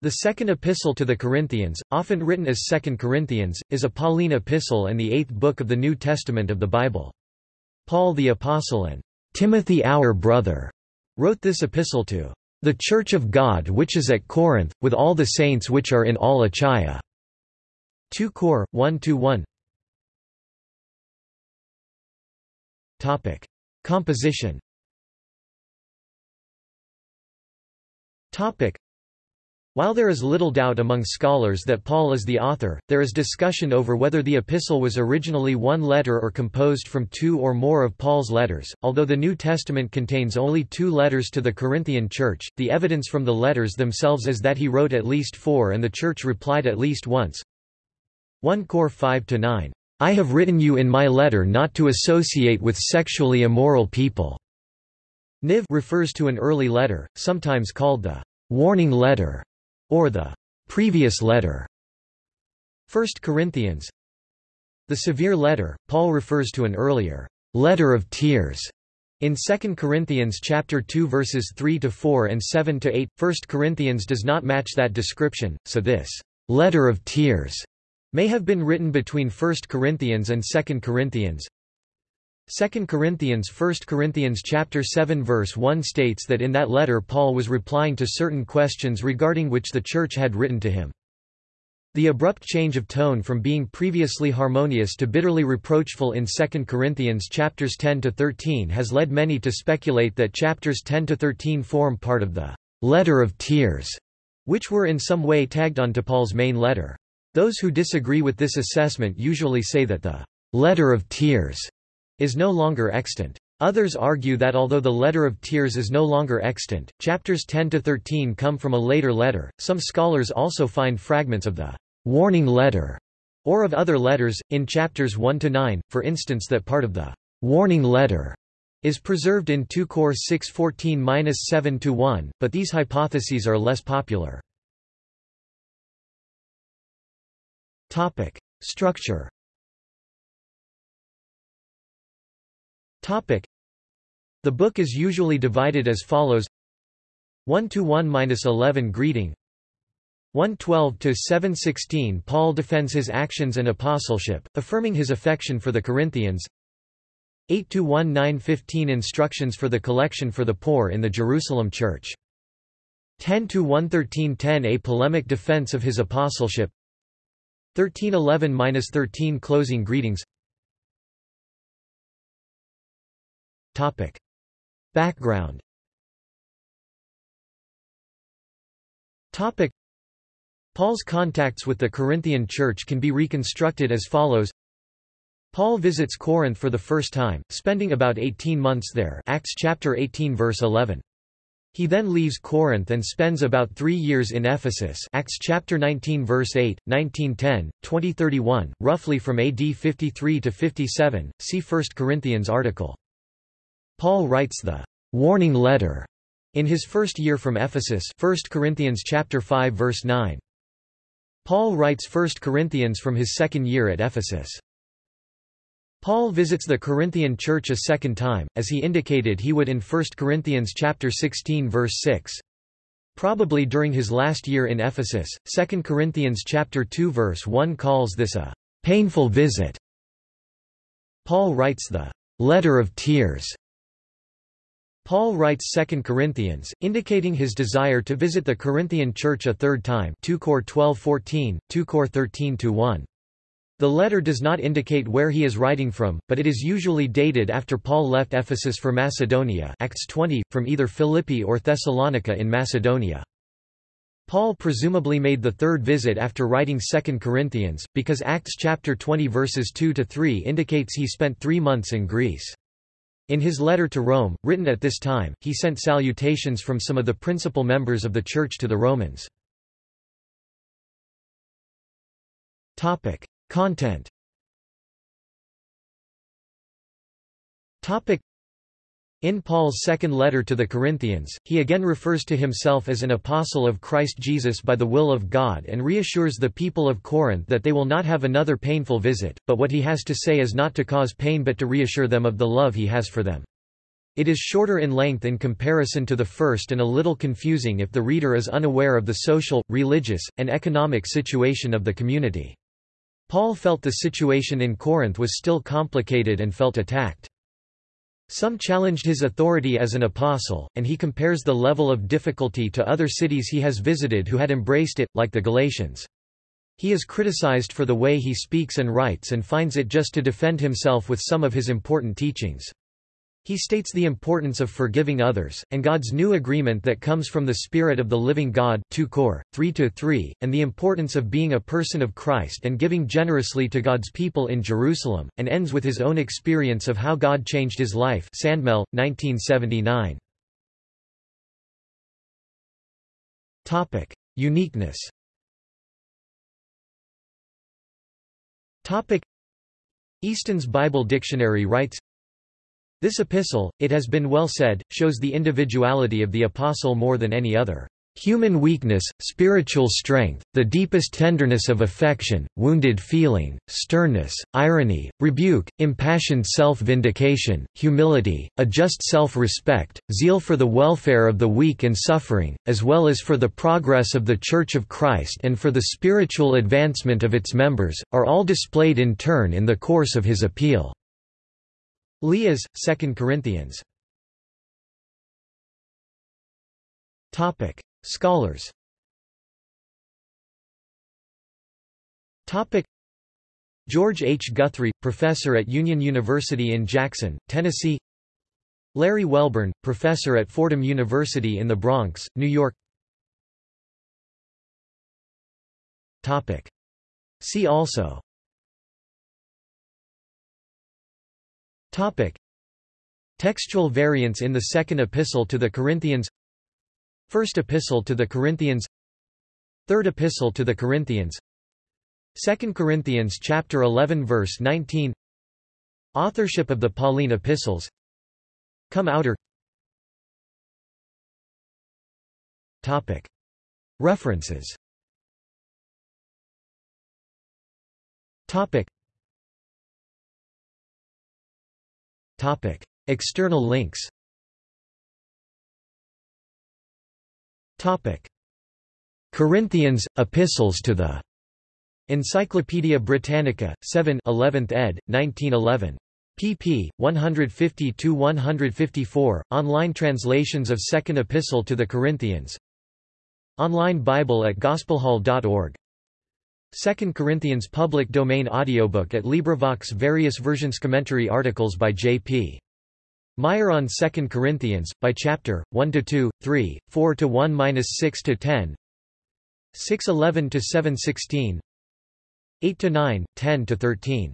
The Second Epistle to the Corinthians, often written as Second Corinthians, is a Pauline epistle and the eighth book of the New Testament of the Bible. Paul the Apostle and Timothy our brother wrote this epistle to the Church of God which is at Corinth, with all the saints which are in all Achaia. 2 Cor. 1–1 Topic. Composition while there is little doubt among scholars that Paul is the author, there is discussion over whether the epistle was originally one letter or composed from two or more of Paul's letters. Although the New Testament contains only two letters to the Corinthian church, the evidence from the letters themselves is that he wrote at least four and the church replied at least once. 1 Cor 5-9. I have written you in my letter not to associate with sexually immoral people. Niv refers to an early letter, sometimes called the warning letter or the previous letter. 1 Corinthians The severe letter, Paul refers to an earlier letter of tears in 2 Corinthians chapter 2 verses 3 to 4 and 7 to 8. 1 Corinthians does not match that description, so this letter of tears may have been written between 1 Corinthians and 2 Corinthians. 2 Corinthians 1 Corinthians chapter 7 verse 1 states that in that letter Paul was replying to certain questions regarding which the church had written to him. The abrupt change of tone from being previously harmonious to bitterly reproachful in 2 Corinthians chapters 10 to 13 has led many to speculate that chapters 10 to 13 form part of the letter of tears, which were in some way tagged onto Paul's main letter. Those who disagree with this assessment usually say that the letter of tears is no longer extant. Others argue that although the Letter of Tears is no longer extant, chapters 10 to 13 come from a later letter. Some scholars also find fragments of the warning letter or of other letters in chapters 1 to 9, for instance that part of the warning letter is preserved in 2 Cor 6:14-7 to 1, but these hypotheses are less popular. Topic: Structure The book is usually divided as follows. 1 to 1-11 Greeting. 112 to 716 Paul defends his actions and apostleship, affirming his affection for the Corinthians. 8 to 1-9-15 Instructions for the collection for the poor in the Jerusalem church. 10 to 113-10 A polemic defense of his apostleship. 1311-13 Closing greetings Topic. Background Topic. Paul's contacts with the Corinthian church can be reconstructed as follows Paul visits Corinth for the first time, spending about 18 months there Acts chapter 18 verse 11. He then leaves Corinth and spends about three years in Ephesus Acts chapter 19 verse 8, 1910, 2031, roughly from AD 53 to 57, see 1 Corinthians article. Paul writes the warning letter in his first year from Ephesus 1 Corinthians chapter 5 verse 9. Paul writes 1 Corinthians from his second year at Ephesus. Paul visits the Corinthian church a second time, as he indicated he would in 1 Corinthians chapter 16 verse 6. Probably during his last year in Ephesus, 2 Corinthians chapter 2 verse 1 calls this a painful visit. Paul writes the letter of tears Paul writes 2 Corinthians, indicating his desire to visit the Corinthian church a third time 2 Cor 12:14, 2 Cor 13-1. The letter does not indicate where he is writing from, but it is usually dated after Paul left Ephesus for Macedonia Acts 20, from either Philippi or Thessalonica in Macedonia. Paul presumably made the third visit after writing 2 Corinthians, because Acts chapter 20 verses 2–3 indicates he spent three months in Greece. In his letter to Rome, written at this time, he sent salutations from some of the principal members of the Church to the Romans. Content in Paul's second letter to the Corinthians, he again refers to himself as an apostle of Christ Jesus by the will of God and reassures the people of Corinth that they will not have another painful visit, but what he has to say is not to cause pain but to reassure them of the love he has for them. It is shorter in length in comparison to the first and a little confusing if the reader is unaware of the social, religious, and economic situation of the community. Paul felt the situation in Corinth was still complicated and felt attacked. Some challenged his authority as an apostle, and he compares the level of difficulty to other cities he has visited who had embraced it, like the Galatians. He is criticized for the way he speaks and writes and finds it just to defend himself with some of his important teachings. He states the importance of forgiving others, and God's new agreement that comes from the Spirit of the living God 2 Cor, 3 -3, and the importance of being a person of Christ and giving generously to God's people in Jerusalem, and ends with his own experience of how God changed his life Sandmel, 1979. Uniqueness. Easton's Bible Dictionary writes, this epistle, it has been well said, shows the individuality of the apostle more than any other. Human weakness, spiritual strength, the deepest tenderness of affection, wounded feeling, sternness, irony, rebuke, impassioned self-vindication, humility, a just self-respect, zeal for the welfare of the weak and suffering, as well as for the progress of the Church of Christ and for the spiritual advancement of its members, are all displayed in turn in the course of his appeal. Leas, 2 Corinthians Topic. Scholars Topic. George H. Guthrie, professor at Union University in Jackson, Tennessee Larry Welborn, professor at Fordham University in the Bronx, New York Topic. See also Topic. Textual variants in the Second Epistle to the Corinthians. First Epistle to the Corinthians. Third Epistle to the Corinthians. 2 Corinthians chapter 11 verse 19 Authorship of the Pauline epistles. Come outer. Topic. References. Topic Topic. External links Topic. Corinthians, Epistles to the Encyclopædia Britannica, 7 11th ed., 1911. pp. 150–154, online translations of Second Epistle to the Corinthians Online Bible at gospelhall.org 2 Corinthians public domain audiobook at LibriVox various versions commentary articles by J.P. Meyer on 2 Corinthians, by chapter, 1–2, 3, 4–1–6–10 6–11–7–16 8–9, 10–13